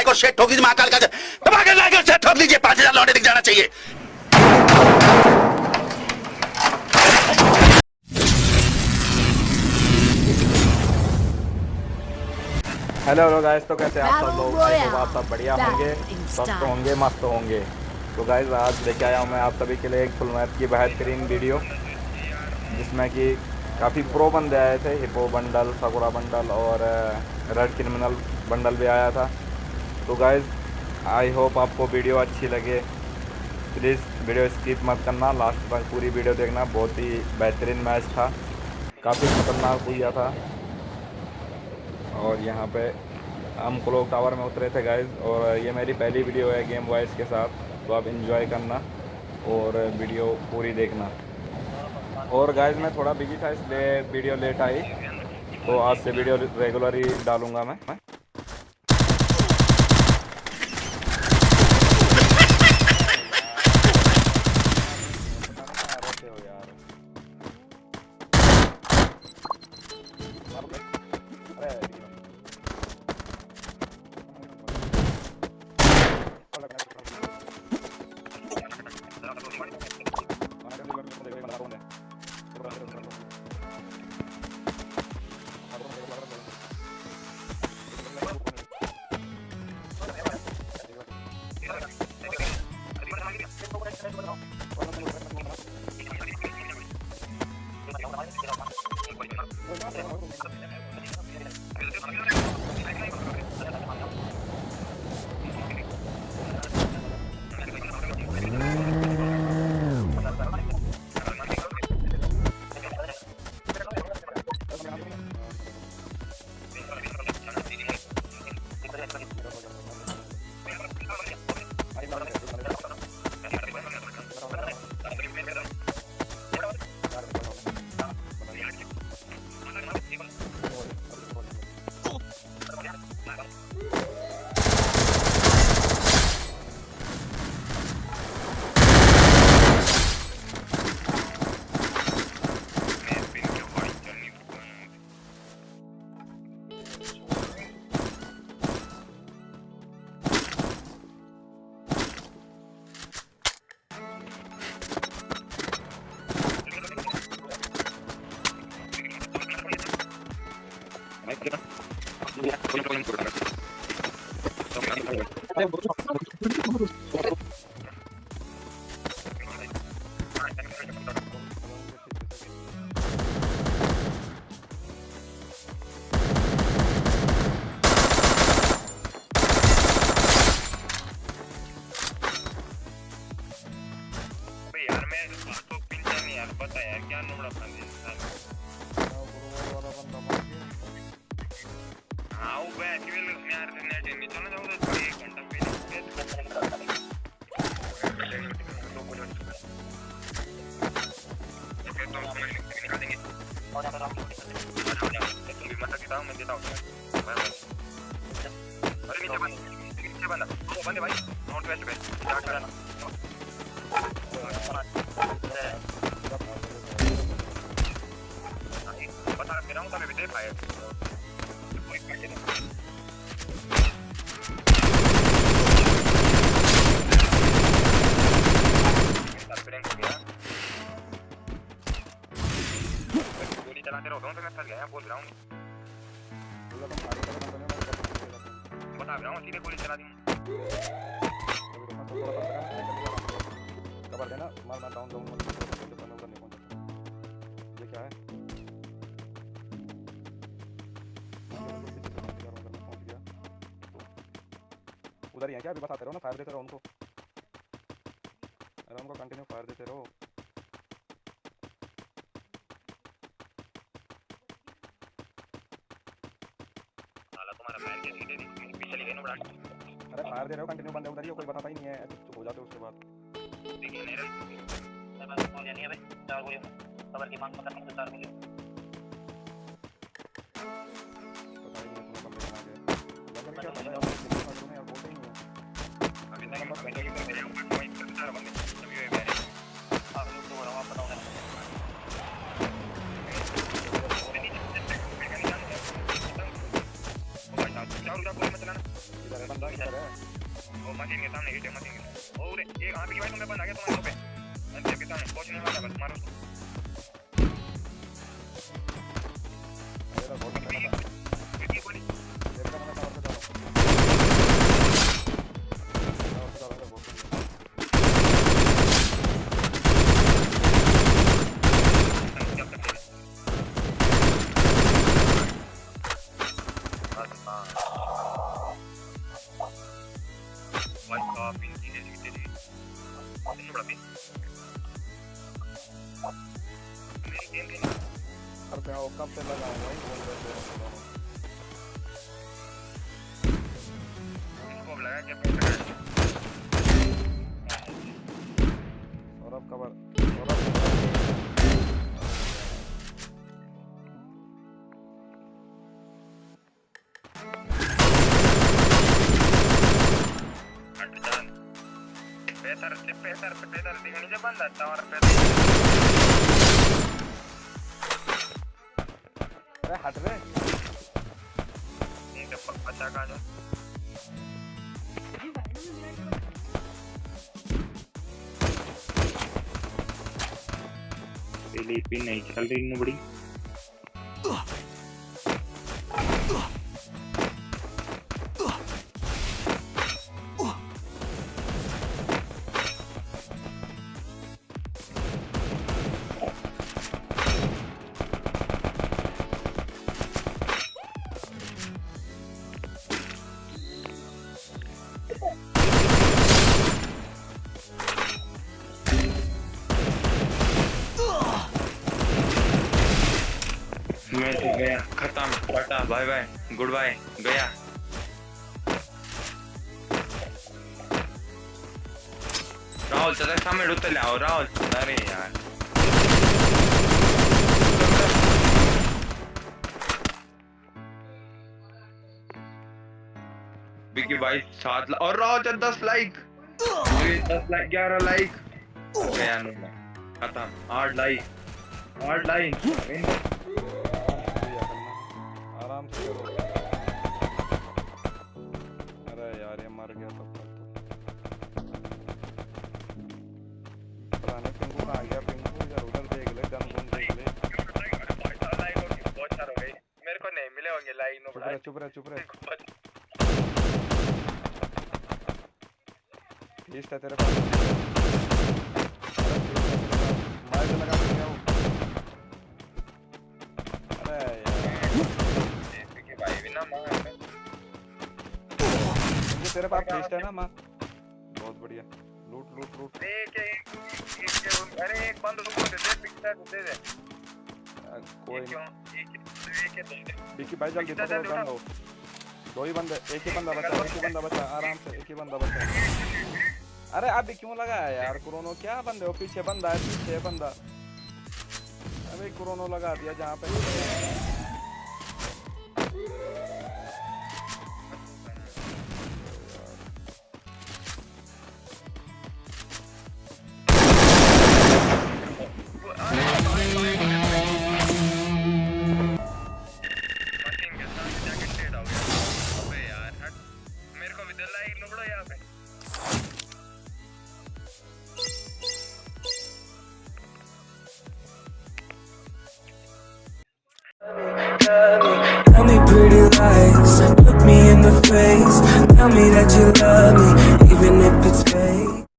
भाई को शेट ठोक दीजिए महाकाल का दबा के लाकर शेट ठोक दीजिए पाँच हज़ार लौटे दिख जाना चाहिए। हेलो हेलो गाइस तो कैसे आप सब लोग? तो आप सब बढ़िया होंगे। स्वस्थ होंगे मस्त होंगे। तो गाइस आज लेके आया हूँ मैं आप सभी के लिए एक फुल मैप की बेहतरीन वीडियो जिसमें कि काफ़ी प्रो बंदे आए थे। हिपो बंडल सकुरा बंडल और रेड क्रिमिनल बंडल भी आया था। तो गाइज़ आई होप आपको वीडियो अच्छी लगे। प्लीज़ वीडियो स्किप मत करना। लास्ट तक पूरी वीडियो देखना। बहुत ही बेहतरीन मैच था। काफ़ी खतरनाक हुआ था। और यहाँ पे हम क्लोक टावर में उतरे थे गाइज़ और ये मेरी पहली वीडियो है गेम वॉइस के साथ। तो आप इन्जॉय करना और वीडियो पूरी देखना। और गाइज़ मैं थोड़ा बिज़ी था, इसलिए वीडियो लेट आई। तो आज से वीडियो रेगुलर ही डालूँगा मैं। मैं यार मैं तो पिंचा नहीं यार पता यार क्या नोड़ा बंद इंसान बैठ के मैं यार नेट नहीं चलना जाऊँ तो एक घंटा पे तुम भी मत देता हूँ मैं देता हूँ अरे नीचे बंद नीचे बंद। वो बंद भाई। नॉट वेस्ट पे। स्टार्ट करना बता रहा हूँ तभी दे पाए तो मैं डाउन डाउन ये क्या उधर ही है क्या? अभी बताते रहो ना फायर देते रहो उनको। अरे उनको कंटिन्यू फायर देते रहो। के अरे फायर दे रहे हो कंटिन्यू बंदे उधर ही हो कोई बताता ही नहीं है। चुप हो जाते उसके बाद। देखिए नहीं रहा नहीं है भाई चार गोलियों खबर की मांग करने से चार गोलियों इधर है बंदा इधर है वो मशीन के सामने हिट है मशीन के और एक आगे की भाई तुम्हें बंद आ गया तुम्हारे पे अंदर के सामने पहुँचने वाला बस। मेरा अरे मैं कब से लगा हुआ है? बोल रहे इसको लगा के सौरभ कवर सौरभ हट जान बेहतर से बेहतर से बेहतर अरे हट रे ठीक है पता का जाए। पहले पिन नहीं चल रही इतनी बड़ी। खत्म। Tata, bye bye, goodbye, गया। राहुल त्याचा सामने उतरले आहो राहुल। अरे यार। बिकी भाई, सात और राहुल का दस लाइक। दस लाइक, ग्यारह लाइक। गया खत्म। आठ लाइक। आठ लाइक। आराम से करो अरे यार, ये मर गया तो नहीं। पिंकू कहाँ गया पिंकू इधर उधर देख ले, गन गुन देख ले। मेरे मिले होंगे लाइन चुप रहे चुप रहे। चुप रहे तेरे पास। माइक लगा के तेरे पास ईस्ट है ना माँ। बहुत बढ़िया। लूट लूट लूट। एक एक एक अरे एक बंद रुको दे दे पिक्चर दे दे। कोई नहीं। एक एक दे दे। भाई जल्दी पकड़ो गन लो दो ही। बंदे एक ही बंदा बचा एक ही बंदा बचा आराम से एक ही बंदा बचा। अरे अभी क्यों लगाया यार? कोरोनो क्या बंदे हो? पीछे बंदा है पीछे बंदा। अबे कोरोनो लगा दिया जहाँ पे।